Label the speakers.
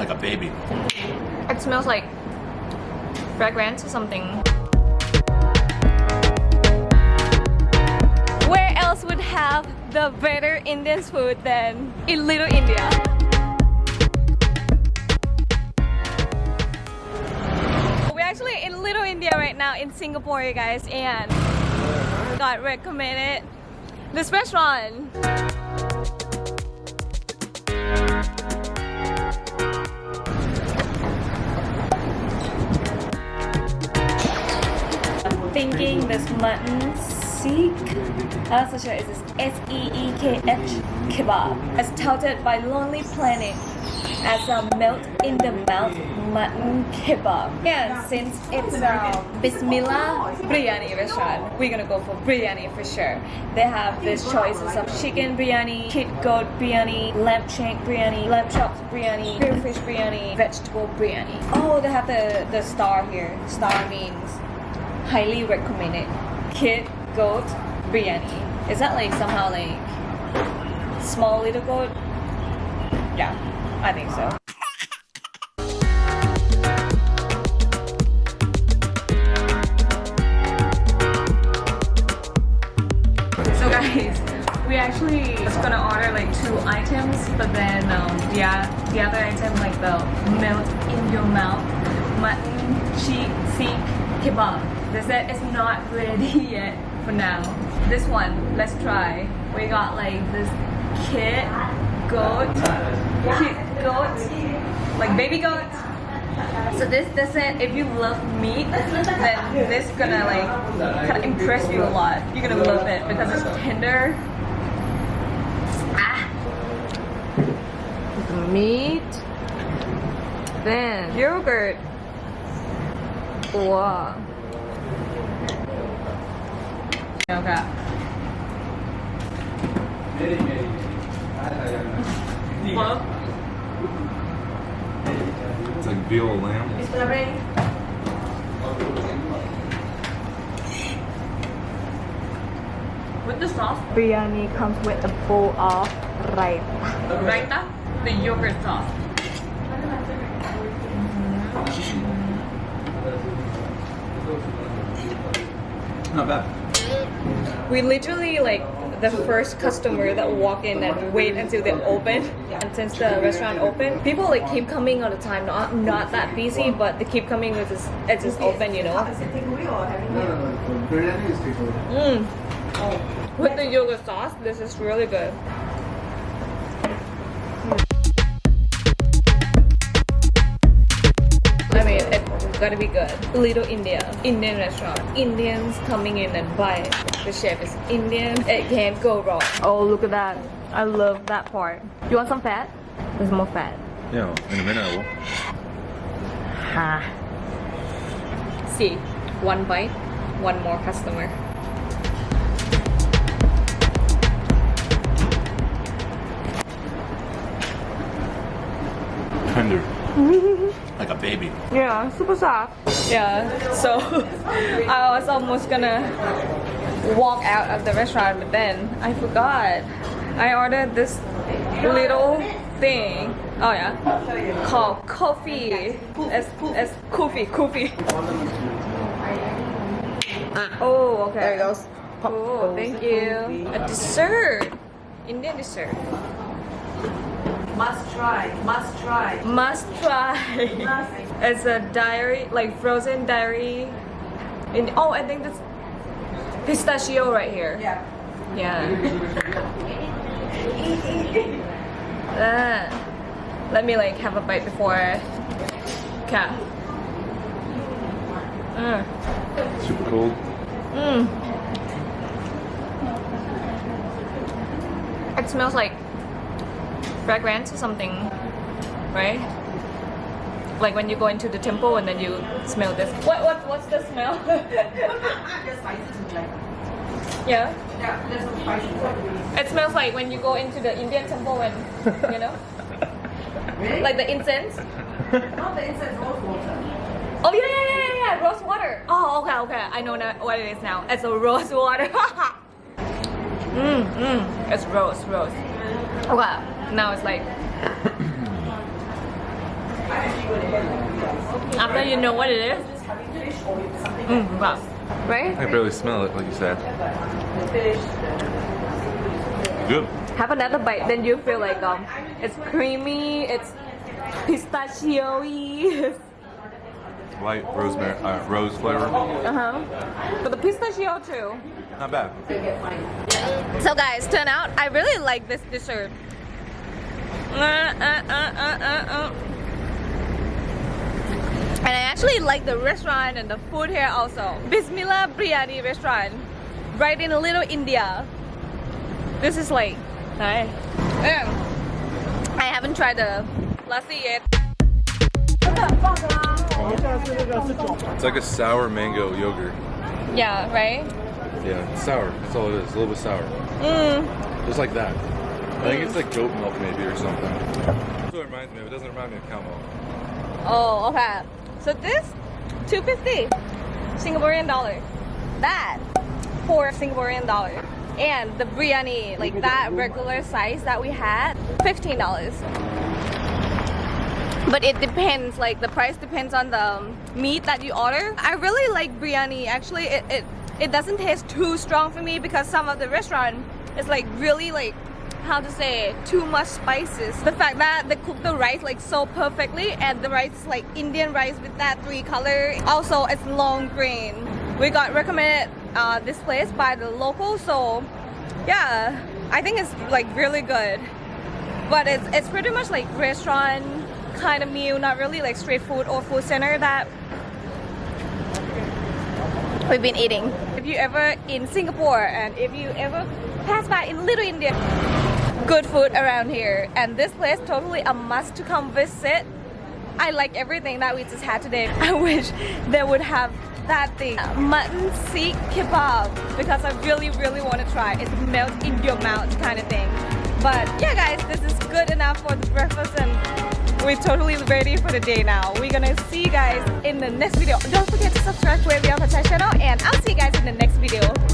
Speaker 1: like a baby.
Speaker 2: It smells like fragrance or something. Where else would have the better Indian food than in Little India? We're actually in Little India right now in Singapore, you guys, and got recommended this restaurant. Thinking this mutton seekh. I'm not sure. It's S-E-E-K-H kebab. As touted by Lonely Planet as a melt in the mouth mutton kebab. And since it's a Bismillah biryani restaurant, we're gonna go for biryani for sure. They have these choices of chicken biryani, kid goat biryani, lamb shank biryani, lamb chops biryani, pure fish biryani, vegetable biryani. Oh, they have the, the star here. Star means highly recommend it. Kid goat biryani. Is that like somehow like small little goat? Yeah, I think so. So guys, we actually was gonna order like two items, but then um, the, the other item like the melt in your mouth mutton cheek seekh kebab. They said it's not ready yet for now. This one, let's try. We got like this kid goat, kid goat, like baby goat. So this doesn't, if you love meat, then this gonna like kind of impress you a lot. You're gonna love it because it's tender. Ah. The meat, then yogurt. Wow. Okay.
Speaker 1: It's like veal lamb.
Speaker 2: with the sauce, biryani comes with a bowl of raita. Raita, the yogurt sauce. Mm-hmm. Mm-hmm.
Speaker 1: Not bad.
Speaker 2: We literally like the first customer that walk in and wait until they open. And since the restaurant open, people like keep coming all the time. Not not that busy, but they keep coming with this. It's just open, you know.
Speaker 3: Biryani.
Speaker 2: Mm. With the yogurt sauce, this is really good. Gotta be good. Little India, Indian restaurant. Indians coming in and buy it. The chef is Indian. It can't go wrong. Oh, look at that. I love that part. You want some fat? There's more fat.
Speaker 1: Yeah, in a minute I will.
Speaker 2: Ha. See, one bite, one more customer.
Speaker 1: Tender. like a baby.
Speaker 2: Yeah, super soft. Yeah, so I was almost gonna walk out of the restaurant, but then I forgot. I ordered this little thing. Oh yeah, called kulfi. It's, it's kulfi, kulfi. Oh, okay.
Speaker 4: There it goes. Pop
Speaker 2: Oh, thank
Speaker 4: the
Speaker 2: you. A dessert. Indian dessert.
Speaker 4: Must try, must try.
Speaker 2: Must try. it's a dairy, like frozen dairy. In oh, I think that's pistachio right here.
Speaker 4: Yeah.
Speaker 2: Yeah. Ah. let me like have a bite before. Okay. Mm.
Speaker 1: Super cold.
Speaker 2: Mm. It smells like fragrance or something, right? Like when you go into the temple and then you smell this. What what what's the smell?
Speaker 4: Just spices is like,
Speaker 2: yeah.
Speaker 4: yeah, there's spices.
Speaker 2: It smells like when you go into the Indian temple and you know,
Speaker 4: Really?
Speaker 2: like the incense.
Speaker 4: Not the incense rose water.
Speaker 2: Oh yeah yeah yeah yeah yeah, rose water. Oh okay okay, I know now what it is now. It's a rose water. mm mm, it's rose rose. Okay, now it's like After you know what it is. Mm, wow. Right?
Speaker 1: I barely smell it, like you said. Good.
Speaker 2: Have another bite, then you feel like um, it's creamy, it's pistachio-y.
Speaker 1: Light rosemary, uh, rose flavor.
Speaker 2: uh-huh. But the pistachio too.
Speaker 1: Not bad.
Speaker 2: So guys, turn out I really like this dessert. Uh, uh, uh, uh, uh, uh. And I actually like the restaurant and the food here also. Bismillah Biryani restaurant, right in a Little India. This is like, hi. Yeah. I haven't tried the lassi yet.
Speaker 1: It's like a sour mango yogurt.
Speaker 2: Yeah, right?
Speaker 1: Yeah, it's sour. That's all it is. A little bit sour.
Speaker 2: Mm.
Speaker 1: Just like that. I think it's like goat milk maybe or something. That's what it reminds me of. It doesn't remind me of cow milk.
Speaker 2: Oh, okay. So this, 250 Singaporean dollar. That, four Singaporean dollar. And the biryani, like that regular size that we had, $15. But it depends, like the price depends on the um, meat that you order. I really like biryani. Actually, it, it, it doesn't taste too strong for me because some of the restaurant is like really like how to say too much spices. The fact that they cook the rice like so perfectly and the rice is like indian rice with that three color. Also it's long grain. We got recommended uh, this place by the local so yeah. I think it's like really good. But it's, it's pretty much like restaurant kind of meal not really like street food or food center that we've been eating. If you ever in singapore and if you ever pass by in little india good food around here. And this place totally a must to come visit. I like everything that we just had today. I wish they would have that thing. Mutton seekh kebab because I really really want to try. It melt in your mouth kind of thing. But yeah guys this is good enough for the breakfast and we're totally ready for the day now. We're gonna see you guys in the next video. Don't forget to subscribe to Wavy Avatar channel and I'll see you guys in the next video.